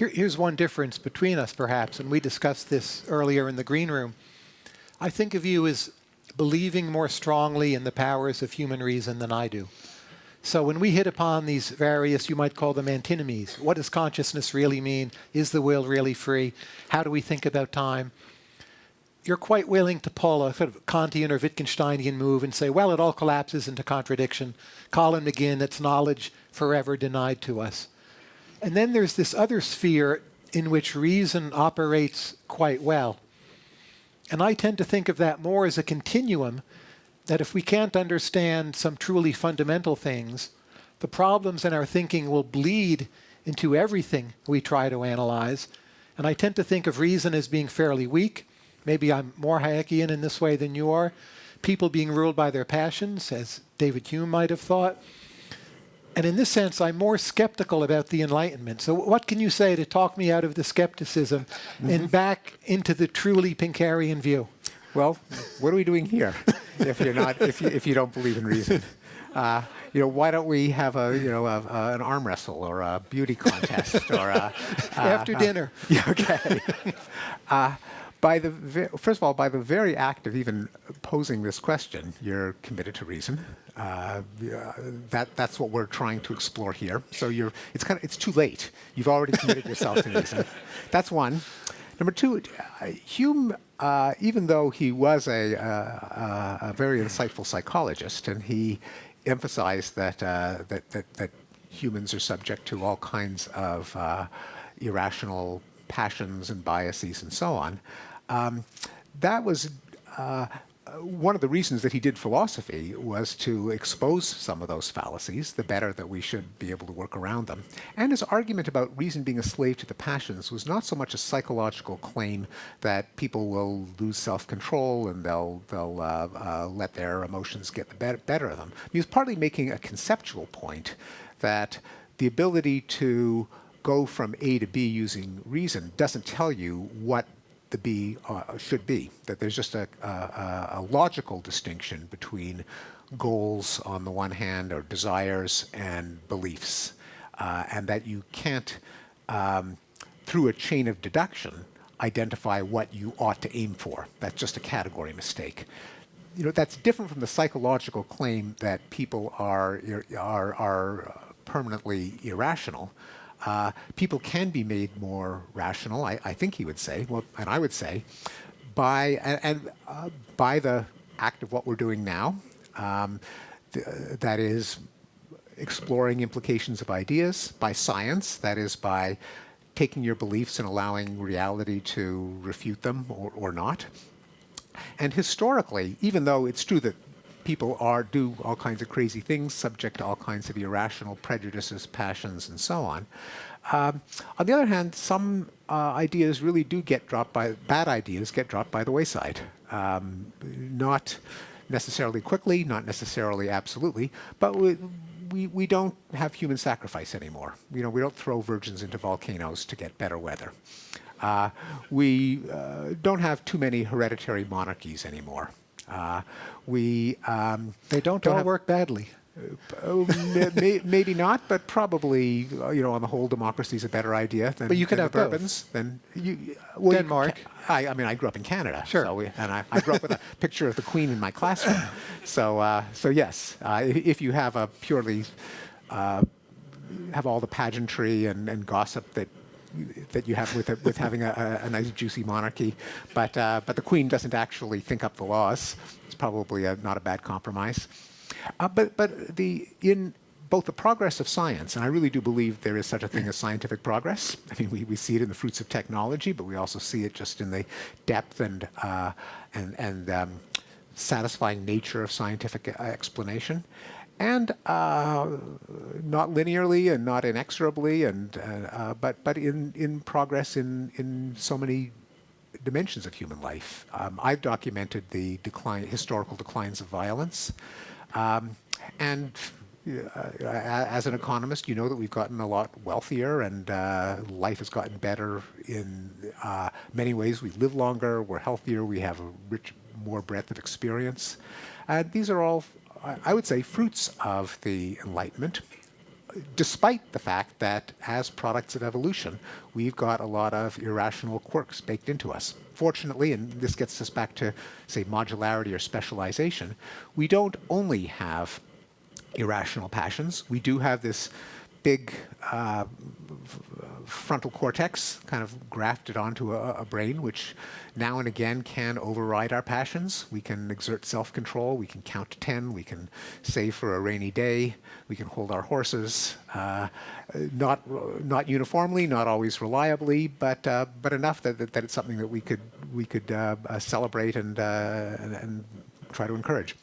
here, here's one difference between us, perhaps, and we discussed this earlier in the green room. I think of you as believing more strongly in the powers of human reason than I do. So when we hit upon these various, you might call them antinomies, what does consciousness really mean? Is the will really free? How do we think about time? You're quite willing to pull a sort of Kantian or Wittgensteinian move and say, well, it all collapses into contradiction. Colin McGinn, it's knowledge forever denied to us. And then there's this other sphere in which reason operates quite well. And I tend to think of that more as a continuum that if we can't understand some truly fundamental things, the problems in our thinking will bleed into everything we try to analyze. And I tend to think of reason as being fairly weak. Maybe I'm more Hayekian in this way than you are. People being ruled by their passions, as David Hume might have thought. And in this sense, I'm more skeptical about the Enlightenment. So what can you say to talk me out of the skepticism mm -hmm. and back into the truly Pinkerian view? Well, what are we doing here if you're not if you, if you don't believe in reason? Uh, you know, why don't we have a you know a, a, an arm wrestle or a beauty contest or a, after dinner? Yeah, okay. Uh, by the first of all, by the very act of even posing this question, you're committed to reason. Uh, that that's what we're trying to explore here. So you're it's kind of it's too late. You've already committed yourself to reason. That's one. Number two, uh, Hume, uh, even though he was a, uh, a, very insightful psychologist, and he emphasized that uh, that, that, that humans are subject to all kinds of uh, irrational passions and biases and so on. Um, that was uh, one of the reasons that he did philosophy was to expose some of those fallacies, the better that we should be able to work around them. And his argument about reason being a slave to the passions was not so much a psychological claim that people will lose self-control and they'll, they'll uh, uh, let their emotions get the better, better of them. He was partly making a conceptual point that the ability to go from A to B using reason doesn't tell you what the B uh, should be, that there's just a, a, a, logical distinction between goals on the one hand or desires and beliefs, uh, and that you can't, um, through a chain of deduction, identify what you ought to aim for. That's just a category mistake. You know, that's different from the psychological claim that people are, are, are permanently irrational uh, people can be made more rational, I, I, think he would say, well, and I would say, by, and, uh, by the act of what we're doing now, um, th that is exploring implications of ideas, by science, that is by taking your beliefs and allowing reality to refute them or, or not. And historically, even though it's true that people are do all kinds of crazy things, subject to all kinds of irrational prejudices, passions, and so on. Um, on the other hand, some uh, ideas really do get dropped by, bad ideas get dropped by the wayside. Um, not necessarily quickly, not necessarily absolutely, but we, we, we don't have human sacrifice anymore. You know, we don't throw virgins into volcanoes to get better weather. Uh, we uh, don't have too many hereditary monarchies anymore. Uh, we um, they don't, don't all work badly. Uh, maybe not, but probably, uh, you know, on the whole, democracy is a better idea than, but you could have Bourbons. Then you, well, Denmark. You, I, I, mean, I grew up in Canada, sure, so we, and I, I, grew up with a picture of the Queen in my classroom. So, uh, so yes, uh, if you have a purely uh, have all the pageantry and, and gossip that that you have with with having a, a, nice juicy monarchy, but uh, but the queen doesn't actually think up the laws. It's probably a, not a bad compromise. Uh, but but the in both the progress of science, and I really do believe there is such a thing as scientific progress. I mean, we, we see it in the fruits of technology, but we also see it just in the depth and uh, and and um, satisfying nature of scientific uh, explanation and uh, not linearly and not inexorably, and uh, uh, but but in in progress in in so many dimensions of human life. Um, I've documented the decline, historical declines of violence, um, and uh, as an economist, you know that we've gotten a lot wealthier and uh, life has gotten better in uh, many ways. We live longer, we're healthier, we have a rich, more breadth of experience. And these are all I would say, fruits of the Enlightenment. despite the fact that as products of evolution, we've got a lot of irrational quirks baked into us. Fortunately, and this gets us back to, say, modularity or specialization, we don't only have irrational passions. We do have this big uh, frontal cortex kind of grafted onto a, a, brain, which now and again can override our passions. We can exert self-control. We can count to 10. We can save for a rainy day. We can hold our horses. Uh, not, not uniformly, not always reliably, but, uh, but enough that, that, that, it's something that we could, we could uh, uh, celebrate and, uh, and, and try to encourage.